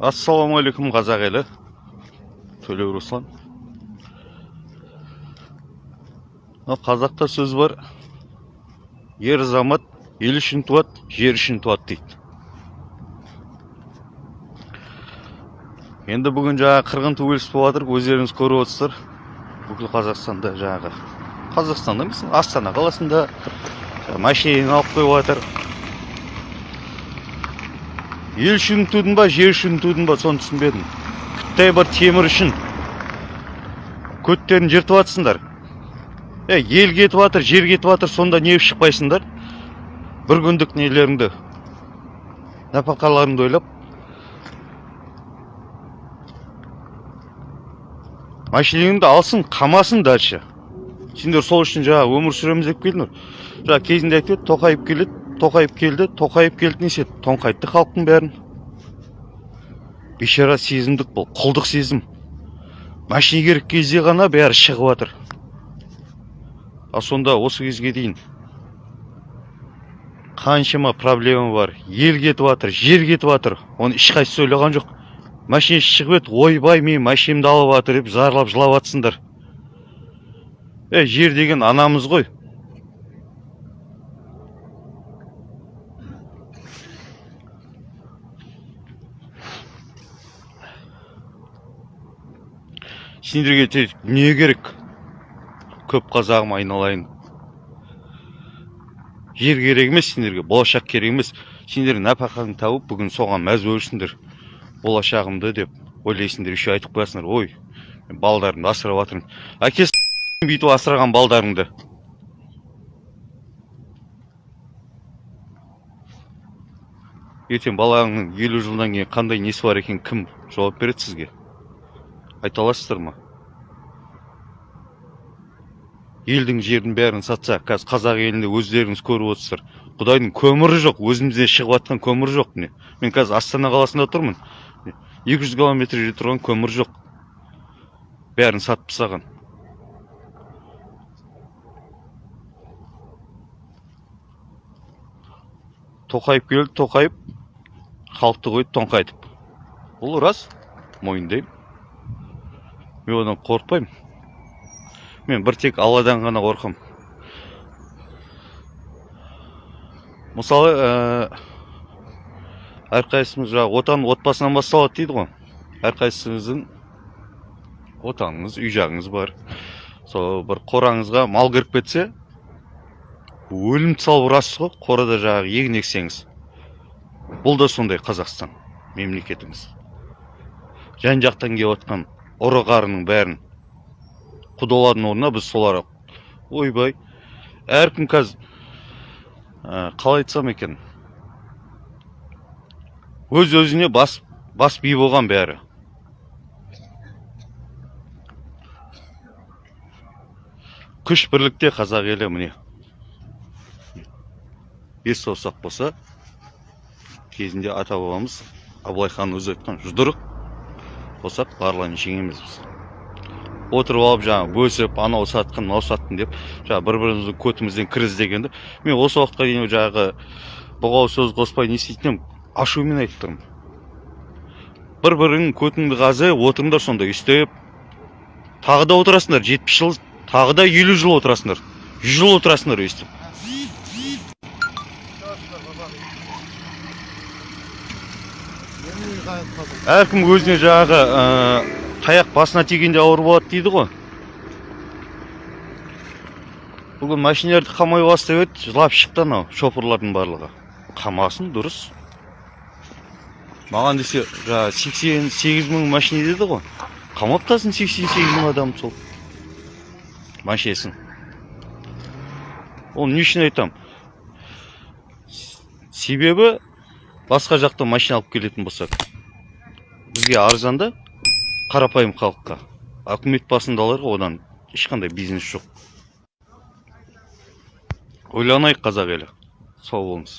ассалаумағалейкум қазақ елі төлеу руслан қазақта сөз бар. Ер азамат ел үшін туады жер үшін туады дейді. Енді бүгін жаңағы қырғын төбелес болып жатыр өздеріңіз көріп отырсыздар. Бүкіл қазақстанда жаңағы қазақстанда емес астана қаласында машина алып қойып жатыр ел үшін тудың ба жер үшін тудың ба соны түсінбедім. Күттай бір темір үшін көттерін жыртып жатсыңдар е ел кетіп жатыр жер кетіп жатыр сонда неғып шықпайсыңдар? Бір күндік нелеріңді. Нәпақаларыңды ойлап. Машинаңды алсын қамасын дальше. Сендер сол үшін жаңағы өмір сүреміз деп келдіңдер. Жаңа кезінде айтып еді тоқаев келеді. Тоқаев келді тоқаев келді несе тоңқайтты халықтың бәрін. Бейшара сезімдік бұл құлдық сезім. Машина керек кезде ғана бәрі шығып жатыр ал сонда осы кезге дейін қаншама проблема бар. Ел кетіп жатыр жер кетіп жатыр оны ешқайсысы ойлаған жоқ. Машина шығып еді ойбай мен машинамды алып жатыр деп зарлап жылап жатсыңдар е жер деген анамыз ғой. Сендерге не керек? Көп қазағым айналайын. Жер керек емес сендерге болашақ керек емес. Сендер нәпақаңды тауып бүгін соған мәз болсыңдар. Болашағымды деп ойлайсыңдар еще айтып қоясыңдар. Ой мен балдарымды асырап жатырмын. Әкесі бүйтіп асыраған балдарыңды. Ертең балаңның елу жылдан кейін қандай несі бар екен кім жауап береді сізге? Айта аласыздар ма? Елдің жердің бәрін сатса қазір қазақ елінде өздеріңіз көріп отырсыздар. Құдайдың көмірі жоқ өзімізде шығып жатқан көмір жоқ міне мен қазір астана қаласында тұрмын екі жүз километр жерде тұрған көмір жоқ. Бәрін сатып тастаған. Тоқаев келді тоқаев халықты қойды тоңқайтып. Бұл рас мойындаймын. Мен одан қорықпаймын. Мен бір тек алладан ғана қорқамын мысалы ә, әрқайсымыз жаңағы отан отбасынан басталады дейді ғой. Әрқайсыңыздың отаныңыз үй жағыңыз бар. Сол бір қораңызға мал кіріп кетсе өлім салып ұрасыз ғой қорада жаңағы егін ексеңіз. Бұл да сондай қазақстан мемлекетіміз жан жақтан келіп ұры қарының бәрін. Құдалардың орнына біз солар ойбай әркім қазір ә, қалай айтсам екен? Өз өзіне бас бас би болған бәрі. Күш бірлікте қазақ елі міне. Бес саусақ болса кезінде ата бабамыз абылай хан өзі айтқан жұдырық болсақ барлығын жеңеміз біз. Отырып алып жаңағы бөлісіп анау сатқын мынау саттым деп жаңағы бір біріміздің көтімізден кір іздегенді мен осы уақытқа дейін жаңағы бұғау сөз қоспай не істейтін едім ашумен айтып тұрмын. Бір біріңнің көтіңді қазы отырыңдар сонда өйстіп тағы да отырасыңдар жетпіс жыл тағы да елу жыл отырасыңдар жүз жыл отырасыңдар өйстіп әркім өзіне жаңағы ә, таяқ басына тигенде ауыр болады дейді ғой. Бүгін машиналарды қамай бастап еді жылап шықты анау шоферлардың барлығы. Қамасын дұрыс. Маған десе жаңағы сексен сегіз мың машина деді ғой қамап тастасын сексен сегіз мың адам сол машинасын. Ол не үшін айтамын себебі басқа жақтан машина алып келетін болсақ бізге арзан да қарапайым халыққа үкімет басындаларға одан ешқандай бизнес жоқ. Ойланайық қазақ елі. Сау болыңыз.